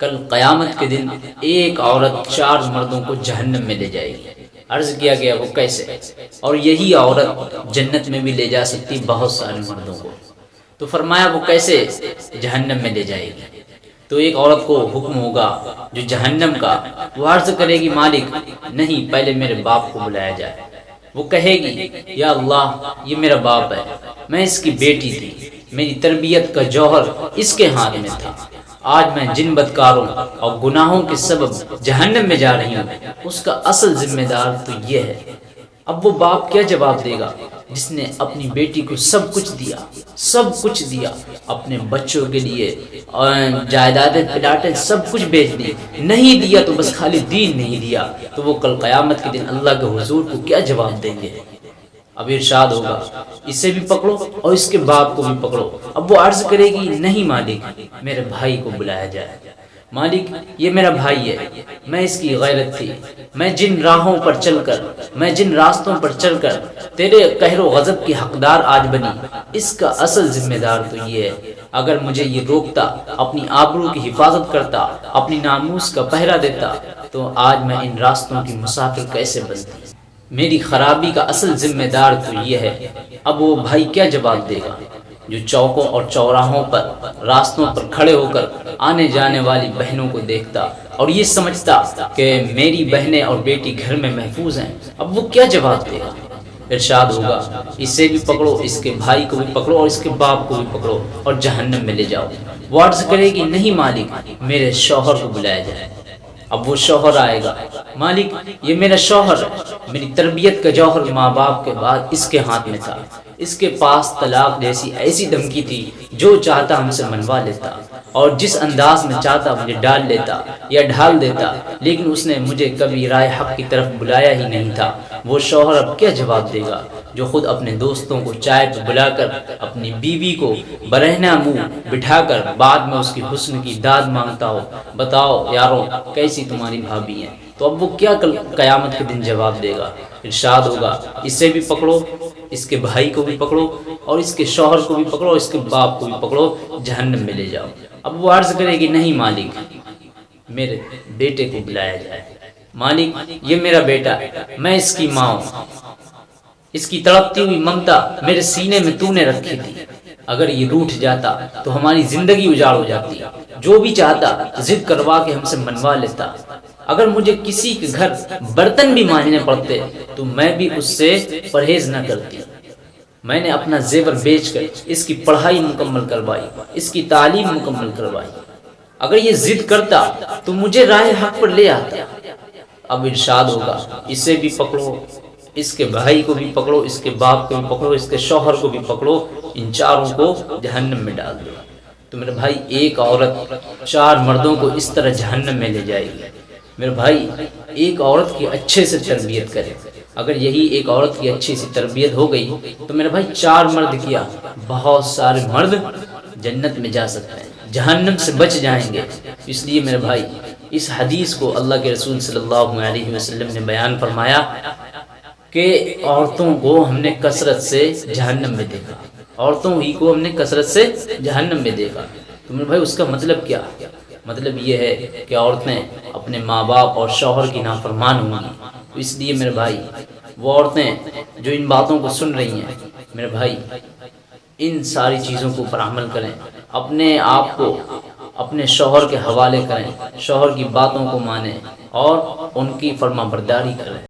कल क़यामत के दिन एक औरत चार मर्दों को जहन्नम में ले जाएगी। अर्ज़ किया गया, वो कैसे? और यही औरत जन्नत में भी ले जा सकती बहुत सारे मर्दों को। तो फरमाया, वो कैसे जहन्नम में ले जाएगी? तो एक औरत को हुक्म होगा, जो जहन्नम का, वो अर्ज़ करेगी, मालिक, नहीं, पहले मेरे बाप को बुलाया जाए। वो कहेगी, या अल्लाह, ये मेरा बाप है, मैं इसकी बेटी थी, मेरी तरबियत का जौहर इसके हाथ में था। आज मैं जिन बदकारों और गुनाहों के सबब जहन्नम में जा रही हूँ, उसका असल जिम्मेदार तो ये है। अब वो बाप क्या जवाब देगा? जिसने अपनी बेटी को सब कुछ दिया, सब कुछ दिया, अपने बच्चों के लिए जायदादें, पिलाटे सब कुछ बेच दी। नहीं दिया तो बस खाली दीन नहीं दिया। तो वो कल क़यामत के दिन अल्लाह के हुजूर को क्या जवाब देंगे? अब इरशाद होगा। इसे भी पकड़ो और इसके बाप को भी पकड़ो। अब वो अर्ज़ करेगी, नहीं मालिक, मेरे भाई को बुलाया जाए। मालिक, ये मेरा भाई है। मैं इसकी गैरत थी। मैं जिन राहों पर चलकर, मैं जिन रास्तों पर चलकर तेरे कहरो गजब की हकदार आज बनी। इसका असल जिम्मेदार तो ये है, अगर मुझे ये रोकता, अपनी आबरू की हिफाजत करता, अपनी नामूस का पहरा देता तो आज मैं इन रास्तों की मुसाफिर कैसे बनती? मेरी खराबी का असल जिम्मेदार तो ये है, अब वो भाई क्या जवाब देगा? जो चौकों और चौराहों पर, रास्तों पर खड़े होकर आने जाने वाली बहनों को देखता और ये समझता कि मेरी बहनें और बेटी घर में महफूज हैं, अब वो क्या जवाब देगा? इरशाद होगा, इसे भी पकड़ो, इसके भाई को भी पकड़ो और इसके बाप को भी पकड़ो और जहन्नम में ले जाओ। वो अर्ज़ करेगी, नहीं मालिक, मेरे शौहर को बुलाया जाए। अब वो शौहर आएगा, मालिक, ये मेरा शौहर मेरी तरबियत का जौहर माँ बाप के बाद इसके हाथ में था। इसके पास तलाक जैसी ऐसी धमकी थी, जो चाहता हमसे मनवा लेता और जिस अंदाज में चाहता मुझे डाल लेता या ढाल देता, लेकिन उसने मुझे कभी राय हक की तरफ़ बुलाया ही नहीं था। वो शौहर अब क्या जवाब देगा? जो खुद अपने दोस्तों को चाय पर बुलाकर अपनी बीवी को बरहना मुँह बिठाकर बाद में उसकी हुस्न की दाद माँगता हो, बताओ यारों, कैसी तुम्हारी भाभी है? तो अब वो क्या कल कयामत के दिन जवाब देगा? इरशाद होगा। इसे भी पकड़ो, इसके भाई को भी पकड़ो और इसके शौहर को भी पकड़ो इसके बाप को भी पकड़ो, जहन्नम में ले जाओ। अब वो अर्ज़ करेगी, नहीं मालिक, मेरे बेटे को बुलाया जाए। मालिक, ये मेरा बेटा, मैं इसकी माँ इसकी तड़पती हुई ममता मेरे सीने में तूने रखी थी। अगर ये रूठ जाता तो हमारी ज़िंदगी उजाड़ हो जाती। जो भी चाहता, जिद करवा के हमसे मनवा लेता। अगर मुझे किसी के घर बर्तन भी मांझने पड़ते तो मैं भी उससे परहेज न करती। मैंने अपना जेवर बेचकर इसकी पढ़ाई मुकम्मल करवाई, इसकी तालीम मुकम्मल करवाई। अगर ये जिद करता तो मुझे राय हक पर ले आता। अब इरशाद होगा, इसे भी पकड़ो, इसके भाई को भी पकड़ो, इसके बाप को भी पकड़ो, इसके शौहर को भी पकड़ो, इन चारों को जहन्नम में डाल दो। तो मेरे भाई, एक औरत चार मर्दों को इस तरह जहन्नम में ले जाएगी। मेरे भाई, एक औरत की अच्छे से तरबियत करे। अगर यही एक औरत की अच्छी सी तरबियत हो गई तो मेरे भाई चार मर्द किया, बहुत सारे मर्द जन्नत में जा सकते हैं, जहन्नम से बच जाएँगे। इसलिए मेरे भाई, इस हदीस को अल्लाह के रसूल सल्लल्लाहु अलैहि वसल्लम ने बयान फरमाया कि औरतों को हमने कसरत से जहन्नम में देखा, औरतों ही को हमने कसरत से जहन्नम में देखा। तो मेरे भाई, उसका मतलब क्या? मतलब ये है कि औरतें अपने माँ बाप और शोहर की नाफरमान होंगी तो इसलिए मेरे भाई, वो औरतें जो इन बातों को सुन रही हैं, मेरे भाई, इन सारी चीज़ों को ऊपर अमल करें। अपने आप को अपने शोहर के हवाले करें, शोहर की बातों को माने और उनकी फर्मा बरदारी करें।